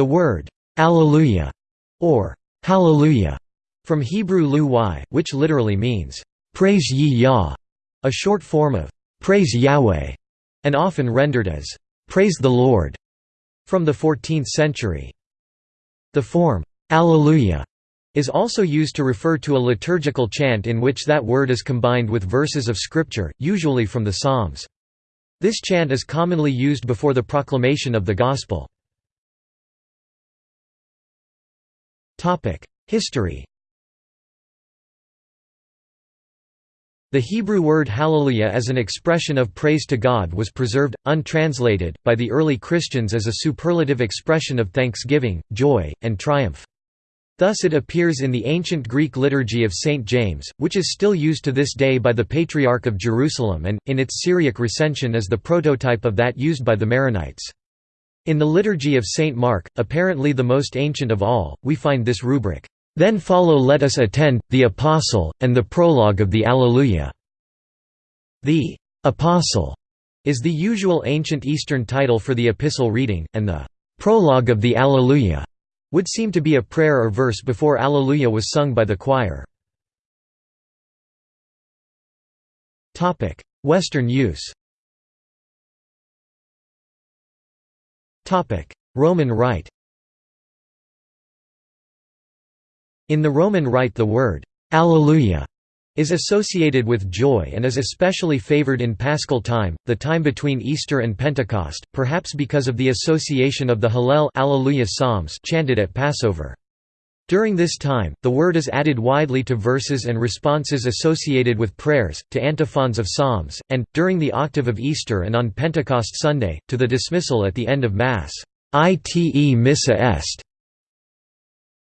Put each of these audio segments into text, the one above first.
The word, Alleluia, or Hallelujah, from Hebrew lu which literally means, Praise ye Yah, a short form of Praise Yahweh, and often rendered as Praise the Lord, from the 14th century. The form, Alleluia, is also used to refer to a liturgical chant in which that word is combined with verses of scripture, usually from the Psalms. This chant is commonly used before the proclamation of the Gospel. History The Hebrew word hallelujah as an expression of praise to God was preserved, untranslated, by the early Christians as a superlative expression of thanksgiving, joy, and triumph. Thus it appears in the ancient Greek liturgy of St. James, which is still used to this day by the Patriarch of Jerusalem and, in its Syriac recension is the prototype of that used by the Maronites. In the liturgy of St. Mark, apparently the most ancient of all, we find this rubric, "'Then follow let us attend, the Apostle, and the prologue of the Alleluia". The "'Apostle' is the usual ancient Eastern title for the epistle reading, and the "'prologue of the Alleluia' would seem to be a prayer or verse before Alleluia was sung by the choir. Western use Roman Rite In the Roman Rite the word «Alleluia» is associated with joy and is especially favored in Paschal time, the time between Easter and Pentecost, perhaps because of the association of the Hallel Alleluia psalms chanted at Passover. During this time, the word is added widely to verses and responses associated with prayers, to antiphons of psalms, and, during the octave of Easter and on Pentecost Sunday, to the dismissal at the end of Mass. Ite missa est.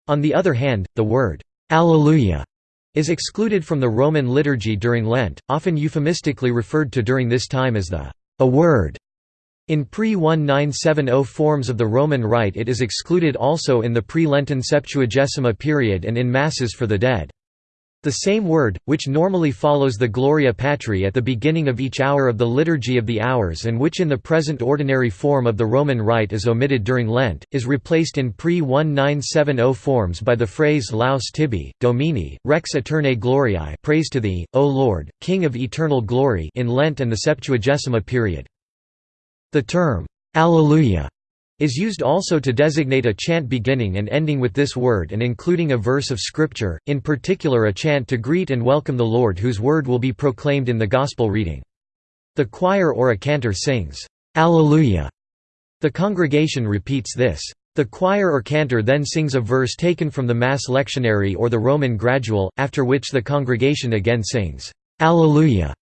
On the other hand, the word Alleluia is excluded from the Roman liturgy during Lent, often euphemistically referred to during this time as the a word. In pre-1970 forms of the Roman Rite it is excluded also in the pre-Lenten Septuagesima period and in Masses for the dead. The same word, which normally follows the Gloria Patri at the beginning of each hour of the Liturgy of the Hours and which in the present ordinary form of the Roman Rite is omitted during Lent, is replaced in pre-1970 forms by the phrase Laus tibi, Domini, Rex aeternae gloriae praise to thee, O Lord, King of eternal glory in Lent and the Septuagesima period. The term, Alleluia, is used also to designate a chant beginning and ending with this word and including a verse of Scripture, in particular a chant to greet and welcome the Lord whose word will be proclaimed in the Gospel reading. The choir or a cantor sings, Alleluia. The congregation repeats this. The choir or cantor then sings a verse taken from the Mass lectionary or the Roman gradual, after which the congregation again sings, Alleluia.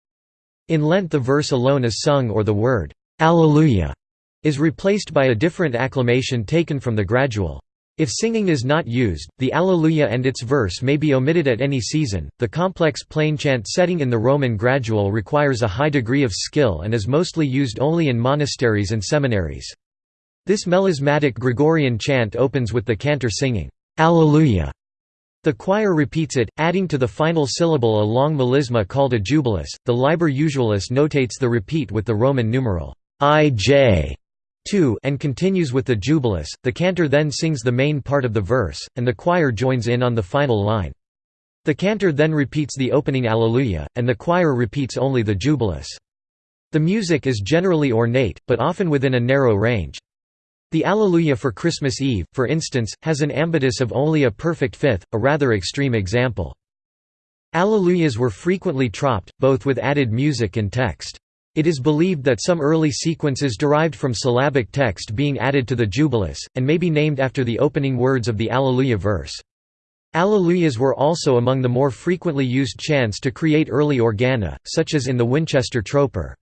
In Lent the verse alone is sung or the word, Alleluia is replaced by a different acclamation taken from the gradual. If singing is not used, the Alleluia and its verse may be omitted at any season. The complex plainchant setting in the Roman gradual requires a high degree of skill and is mostly used only in monasteries and seminaries. This melismatic Gregorian chant opens with the cantor singing, Alleluia. The choir repeats it, adding to the final syllable a long melisma called a jubilus. The Liber Usualis notates the repeat with the Roman numeral IJ 2 and continues with the jubilus. The cantor then sings the main part of the verse, and the choir joins in on the final line. The cantor then repeats the opening Alleluia, and the choir repeats only the jubilus. The music is generally ornate, but often within a narrow range. The Alleluia for Christmas Eve, for instance, has an ambitus of only a perfect fifth, a rather extreme example. Alleluias were frequently troped, both with added music and text. It is believed that some early sequences derived from syllabic text being added to the Jubilus, and may be named after the opening words of the Alleluia verse. Alleluias were also among the more frequently used chants to create early organa, such as in the Winchester Troper.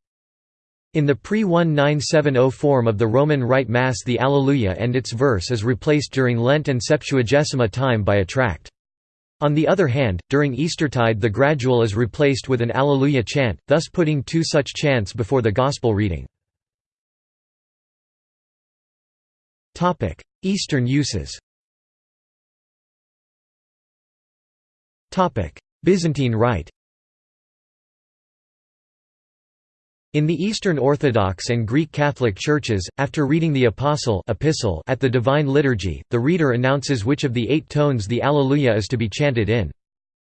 In the pre-1970 form of the Roman Rite Mass the Alleluia and its verse is replaced during Lent and Septuagesima time by a tract. On the other hand, during Eastertide the gradual is replaced with an Alleluia chant, thus putting two such chants before the Gospel reading. Eastern uses Byzantine Rite In the Eastern Orthodox and Greek Catholic churches, after reading the Apostle epistle at the Divine Liturgy, the reader announces which of the eight tones the Alleluia is to be chanted in.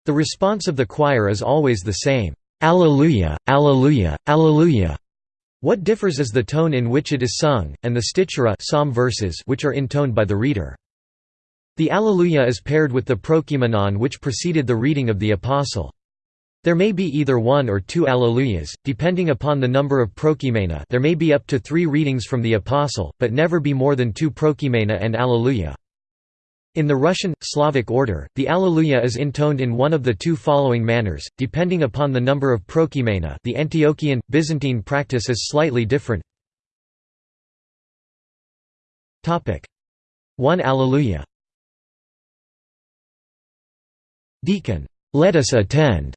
The response of the choir is always the same, Alleluia, Alleluia, Alleluia. What differs is the tone in which it is sung, and the stichera psalm verses which are intoned by the reader. The Alleluia is paired with the Prokeimenon which preceded the reading of the Apostle. There may be either one or two Alleluias, depending upon the number of prokeimena there may be up to three readings from the Apostle, but never be more than two prokeimena and Alleluia. In the Russian, Slavic order, the Alleluia is intoned in one of the two following manners, depending upon the number of prokeimena the Antiochian, Byzantine practice is slightly different. 1 Alleluia. Deacon, let us attend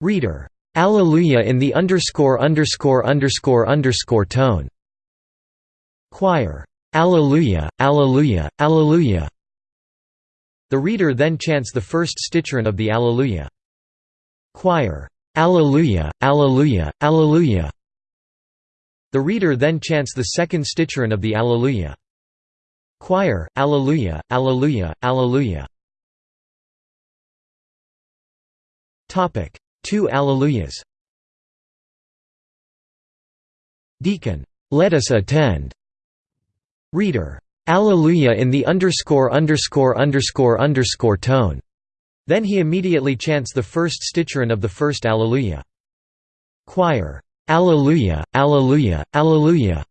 Reader, Alleluia in the underscore underscore underscore underscore tone. Choir, Alleluia, Alleluia, Alleluia. The reader then chants the first sticheron of the Alleluia. Choir, Alleluia, Alleluia, Alleluia. The reader then chants the second sticheron of the Alleluia. Choir, Alleluia, Alleluia, Alleluia. Two Alleluias Deacon, let us attend. Reader, Alleluia in the underscore underscore underscore underscore tone. Then he immediately chants the first sticheron of the first Alleluia. Choir, Alleluia, Alleluia, Alleluia.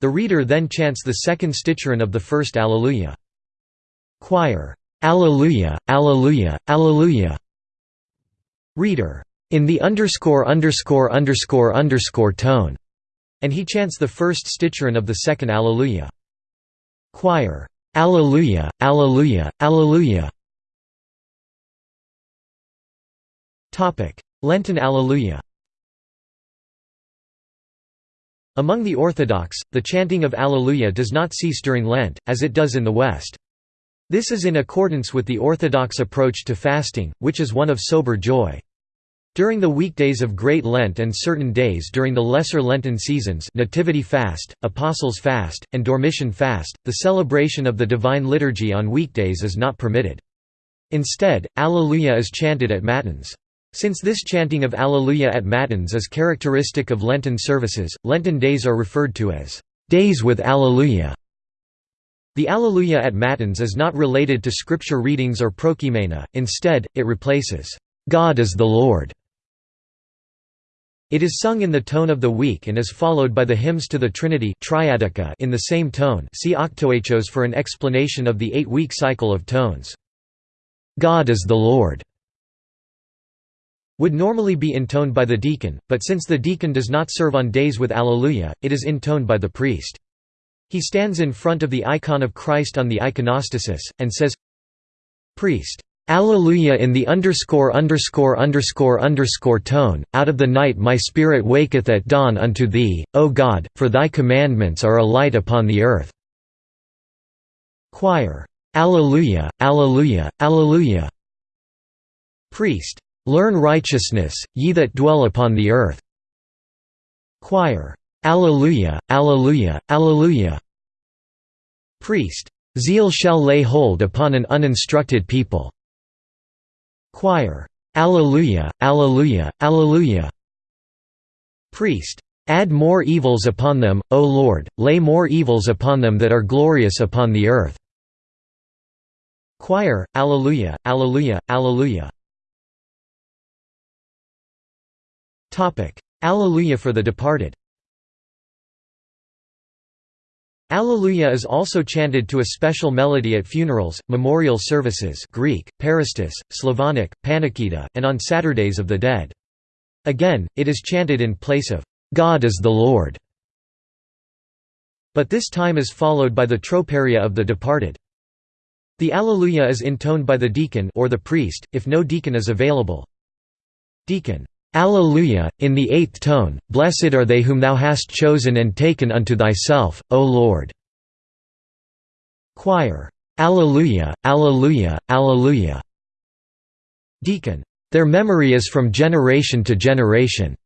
The reader then chants the second sticheron of the first Alleluia. Choir, Alleluia, Alleluia, Alleluia. Reader. In the underscore underscore underscore underscore tone. And he chants the first sticheron of the second Alleluia. Choir. Alleluia, Alleluia, Alleluia. Topic: Lenten Alleluia. Among the Orthodox, the chanting of Alleluia does not cease during Lent, as it does in the West. This is in accordance with the Orthodox approach to fasting, which is one of sober joy. During the weekdays of Great Lent and certain days during the Lesser Lenten seasons Nativity Fast, Apostles' Fast, and Dormition Fast, the celebration of the Divine Liturgy on weekdays is not permitted. Instead, Alleluia is chanted at Matins. Since this chanting of Alleluia at Matins is characteristic of Lenten services, Lenten days are referred to as days with Alleluia. The Alleluia at Matins is not related to scripture readings or prokeimena, instead, it replaces, "'God is the Lord' It is sung in the tone of the week and is followed by the hymns to the Trinity in the same tone see Octoechos for an explanation of the eight-week cycle of tones. "'God is the Lord' would normally be intoned by the deacon, but since the deacon does not serve on days with Alleluia, it is intoned by the priest. He stands in front of the icon of Christ on the iconostasis, and says, Priest. Alleluia in the underscore underscore underscore underscore tone, out of the night my spirit waketh at dawn unto thee, O God, for thy commandments are a light upon the earth. Choir. Alleluia, Alleluia, Alleluia. Priest. Learn righteousness, ye that dwell upon the earth. Choir. Alleluia, Alleluia, Alleluia. Priest. Zeal shall lay hold upon an uninstructed people. Choir. Alleluia, Alleluia, Alleluia. Priest. Add more evils upon them, O Lord, lay more evils upon them that are glorious upon the earth. Choir, Alleluia, Alleluia, Alleluia. Alleluia for the departed Alleluia is also chanted to a special melody at funerals, memorial services Greek, Parastas, Slavonic, Panikhida, and on Saturdays of the Dead. Again, it is chanted in place of, "'God is the Lord' but this time is followed by the troparia of the departed. The Alleluia is intoned by the deacon or the priest, if no deacon is available. Deacon. Alleluia, in the eighth tone, Blessed are they whom thou hast chosen and taken unto thyself, O Lord. Choir. Alleluia, Alleluia, Alleluia. Deacon. Their memory is from generation to generation.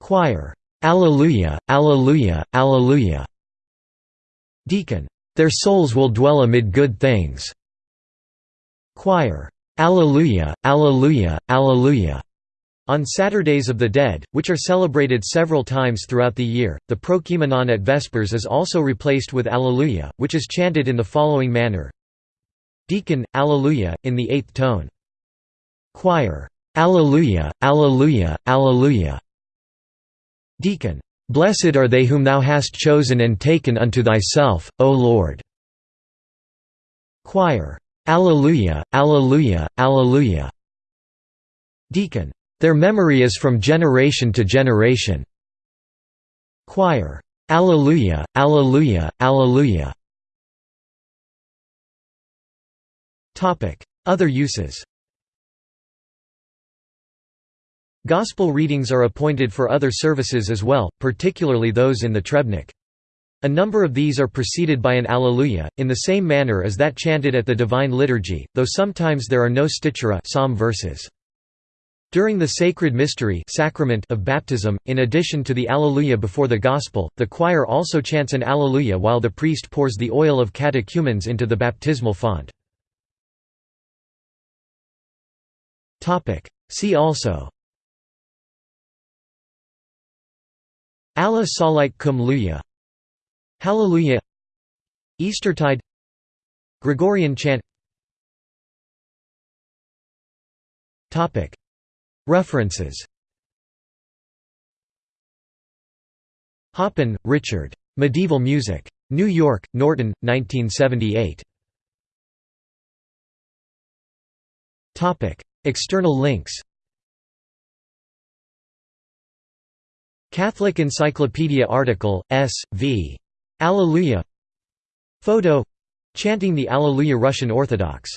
Choir. Alleluia, Alleluia, Alleluia. Deacon. Their souls will dwell amid good things. Choir. Alleluia, Alleluia, Alleluia. On Saturdays of the Dead, which are celebrated several times throughout the year, the Prokeimenon at Vespers is also replaced with Alleluia, which is chanted in the following manner Deacon, Alleluia, in the eighth tone. Choir. Alleluia, Alleluia, Alleluia. Deacon. Blessed are they whom thou hast chosen and taken unto thyself, O Lord. Choir. Alleluia, Alleluia, Alleluia. Deacon. Their memory is from generation to generation. Choir. Alleluia, Alleluia, Alleluia. Other uses Gospel readings are appointed for other services as well, particularly those in the Trebnik. A number of these are preceded by an Alleluia, in the same manner as that chanted at the Divine Liturgy, though sometimes there are no stichera psalm verses. During the sacred mystery sacrament of baptism, in addition to the Alleluia before the Gospel, the choir also chants an Alleluia while the priest pours the oil of catechumens into the baptismal font. See also. Allah Salike cum Luya. Hallelujah. Eastertide. Gregorian chant References Hoppin, Richard. Medieval Music. New York, Norton, 1978. External links Catholic Encyclopedia article, S. v. Alleluia Photo Chanting the Alleluia Russian Orthodox